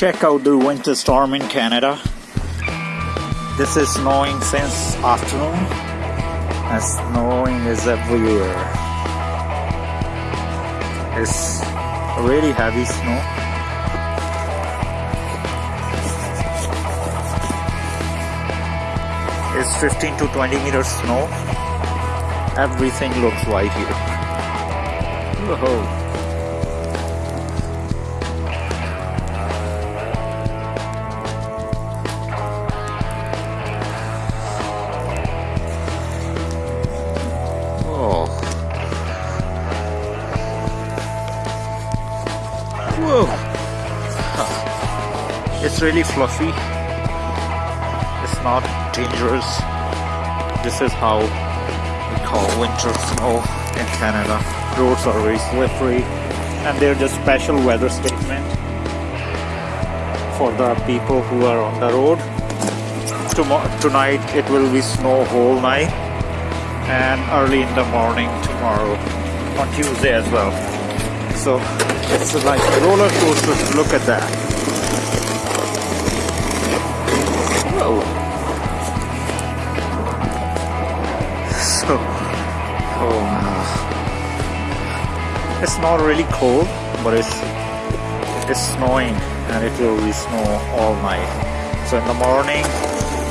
Check out the winter storm in Canada. This is snowing since afternoon and snowing is everywhere. It's really heavy snow. It's 15 to 20 meters snow. Everything looks white here. Whoa. Whoa! It's really fluffy. It's not dangerous. This is how we call winter snow in Canada. Roads are very slippery and they're just special weather statement for the people who are on the road. tonight it will be snow whole night and early in the morning tomorrow on Tuesday as well. So it's like a roller coaster. Look at that. Whoa. So, oh wow. It's not really cold, but it's it's snowing and it will be snow all night. So in the morning,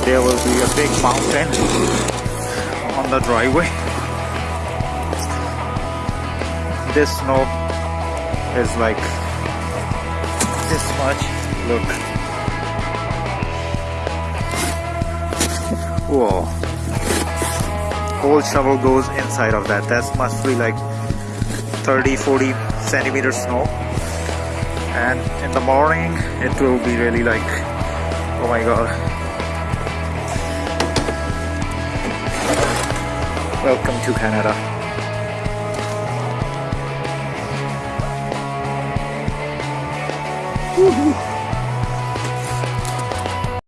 there will be a big mountain on the driveway. This snow is like this much. Look. Whoa. Whole shovel goes inside of that. That must be like 30 40 centimeters snow. And in the morning, it will be really like, oh my god. Welcome to Canada. Uhul.